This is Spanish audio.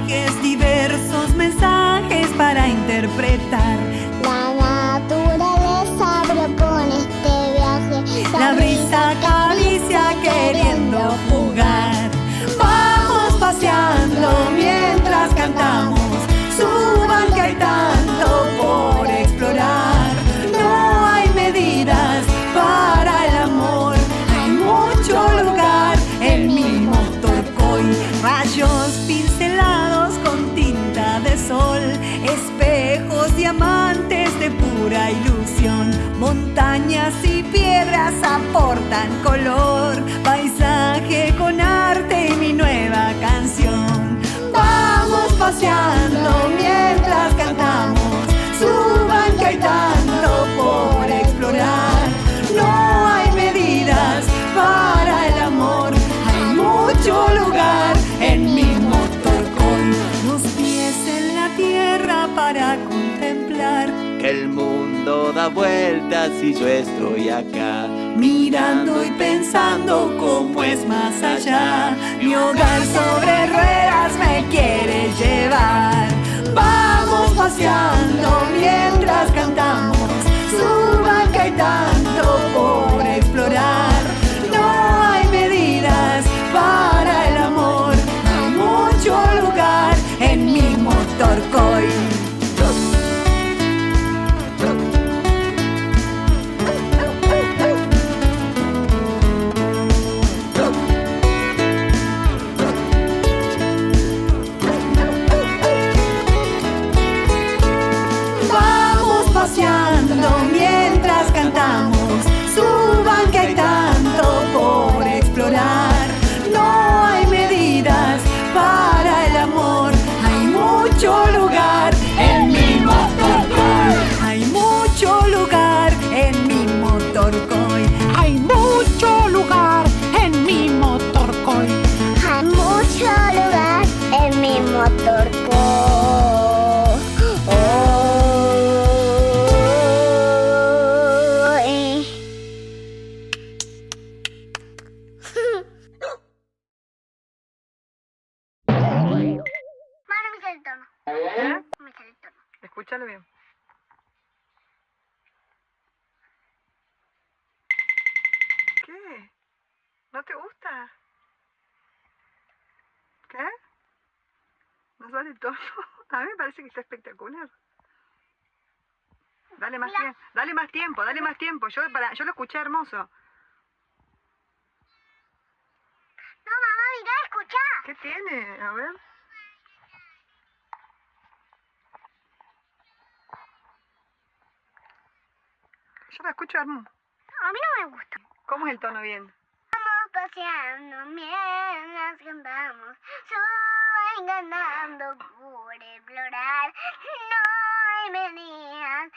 like is the Espejos diamantes de pura ilusión. Montañas y piedras aportan color. Mundo da vueltas y yo estoy acá. Mirando y pensando cómo es más allá. Mi hogar sobre ruedas me quiere llevar. Vamos paseando mientras mientras cantamos. Escúchalo bien. ¿Qué? ¿No te gusta? ¿Qué? ¿No sale el tono? A mí me parece que está espectacular. Dale más tiempo, dale más tiempo, dale más tiempo. Yo para, yo lo escuché hermoso. No, mamá, mira, escucha. ¿Qué tiene? A ver. Yo la escucho. A mí no me gusta. ¿Cómo es el tono bien? Vamos paseando mientras cantamos. Suben ganando por explorar. No hay medidas